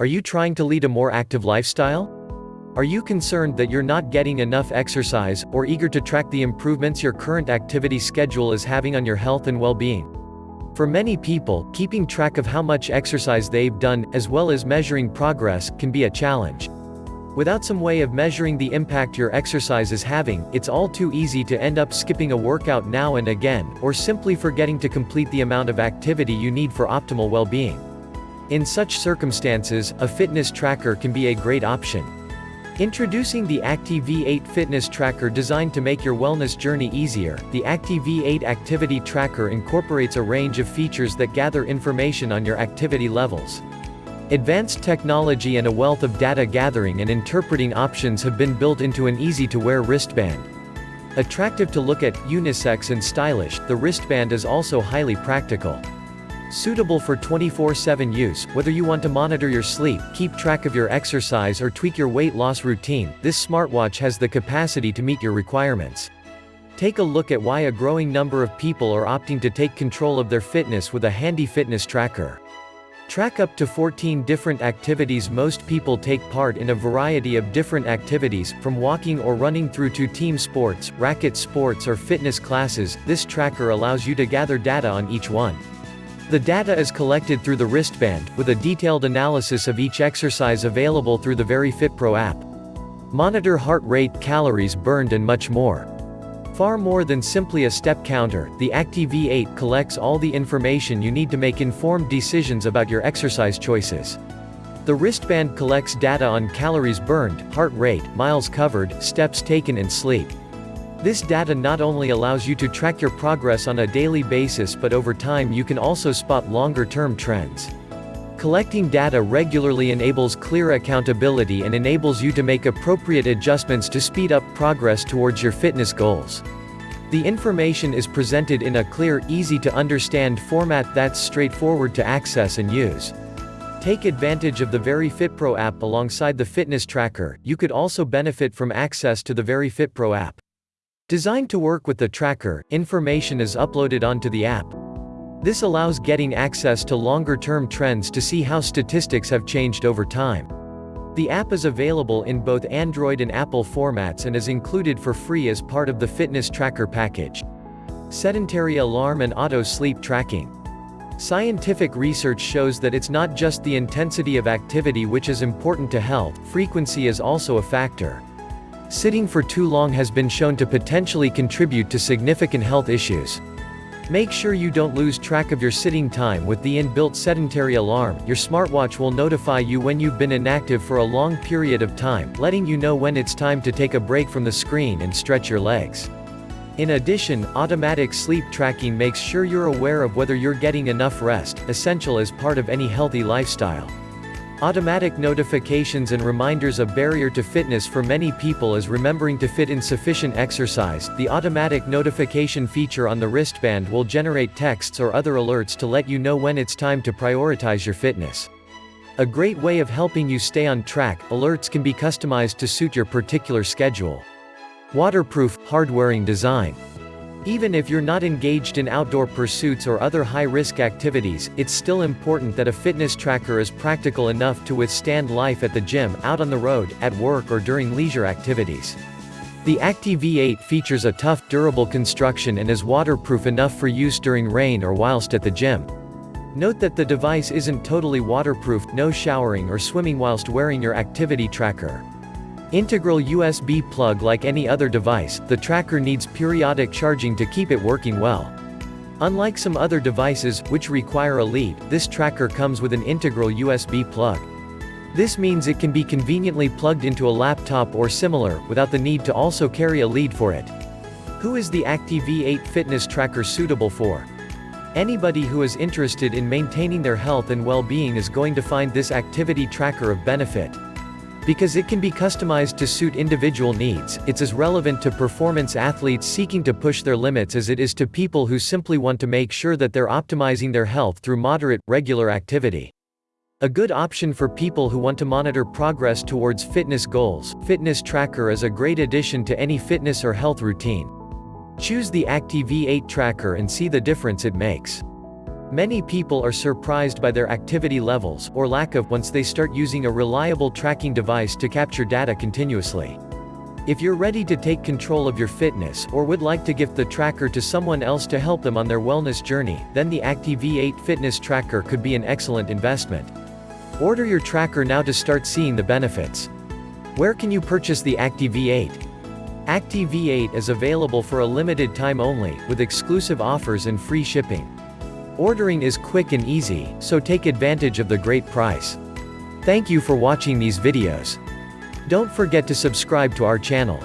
Are you trying to lead a more active lifestyle? Are you concerned that you're not getting enough exercise, or eager to track the improvements your current activity schedule is having on your health and well-being? For many people, keeping track of how much exercise they've done, as well as measuring progress, can be a challenge. Without some way of measuring the impact your exercise is having, it's all too easy to end up skipping a workout now and again, or simply forgetting to complete the amount of activity you need for optimal well-being. In such circumstances, a fitness tracker can be a great option. Introducing the ActiV8 fitness tracker designed to make your wellness journey easier, the ActiV8 activity tracker incorporates a range of features that gather information on your activity levels. Advanced technology and a wealth of data gathering and interpreting options have been built into an easy-to-wear wristband. Attractive to look at, unisex and stylish, the wristband is also highly practical. Suitable for 24-7 use, whether you want to monitor your sleep, keep track of your exercise or tweak your weight loss routine, this smartwatch has the capacity to meet your requirements. Take a look at why a growing number of people are opting to take control of their fitness with a handy fitness tracker. Track up to 14 different activities Most people take part in a variety of different activities, from walking or running through to team sports, racket sports or fitness classes, this tracker allows you to gather data on each one. The data is collected through the wristband, with a detailed analysis of each exercise available through the VeryFit Pro app. Monitor heart rate, calories burned and much more. Far more than simply a step counter, the ActiV8 collects all the information you need to make informed decisions about your exercise choices. The wristband collects data on calories burned, heart rate, miles covered, steps taken and sleep. This data not only allows you to track your progress on a daily basis but over time you can also spot longer-term trends. Collecting data regularly enables clear accountability and enables you to make appropriate adjustments to speed up progress towards your fitness goals. The information is presented in a clear, easy-to-understand format that's straightforward to access and use. Take advantage of the VeryFit Pro app alongside the fitness tracker, you could also benefit from access to the VeryFit Pro app. Designed to work with the tracker, information is uploaded onto the app. This allows getting access to longer-term trends to see how statistics have changed over time. The app is available in both Android and Apple formats and is included for free as part of the fitness tracker package. Sedentary alarm and auto sleep tracking. Scientific research shows that it's not just the intensity of activity which is important to health, frequency is also a factor. Sitting for too long has been shown to potentially contribute to significant health issues. Make sure you don't lose track of your sitting time with the inbuilt sedentary alarm. Your smartwatch will notify you when you've been inactive for a long period of time, letting you know when it's time to take a break from the screen and stretch your legs. In addition, automatic sleep tracking makes sure you're aware of whether you're getting enough rest, essential as part of any healthy lifestyle. Automatic notifications and reminders A barrier to fitness for many people is remembering to fit in sufficient exercise. The automatic notification feature on the wristband will generate texts or other alerts to let you know when it's time to prioritize your fitness. A great way of helping you stay on track, alerts can be customized to suit your particular schedule. Waterproof, hard-wearing design. Even if you're not engaged in outdoor pursuits or other high-risk activities, it's still important that a fitness tracker is practical enough to withstand life at the gym, out on the road, at work or during leisure activities. The ActiV8 features a tough, durable construction and is waterproof enough for use during rain or whilst at the gym. Note that the device isn't totally waterproof, no showering or swimming whilst wearing your activity tracker. Integral USB plug Like any other device, the tracker needs periodic charging to keep it working well. Unlike some other devices, which require a lead, this tracker comes with an integral USB plug. This means it can be conveniently plugged into a laptop or similar, without the need to also carry a lead for it. Who is the ActiV8 fitness tracker suitable for? Anybody who is interested in maintaining their health and well-being is going to find this activity tracker of benefit. Because it can be customized to suit individual needs, it's as relevant to performance athletes seeking to push their limits as it is to people who simply want to make sure that they're optimizing their health through moderate, regular activity. A good option for people who want to monitor progress towards fitness goals, Fitness Tracker is a great addition to any fitness or health routine. Choose the ActiV8 tracker and see the difference it makes. Many people are surprised by their activity levels, or lack of, once they start using a reliable tracking device to capture data continuously. If you're ready to take control of your fitness or would like to gift the tracker to someone else to help them on their wellness journey, then the Active-V8 fitness tracker could be an excellent investment. Order your tracker now to start seeing the benefits. Where can you purchase the Active-V8? Active-V8 is available for a limited time only, with exclusive offers and free shipping. Ordering is quick and easy, so take advantage of the great price. Thank you for watching these videos. Don't forget to subscribe to our channel.